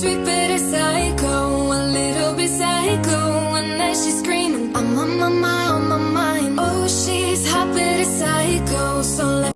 sweet but a psycho, a little bit psycho. And then she's screaming, I'm on my mind, on my mind. Oh, she's hot but a psycho, so let.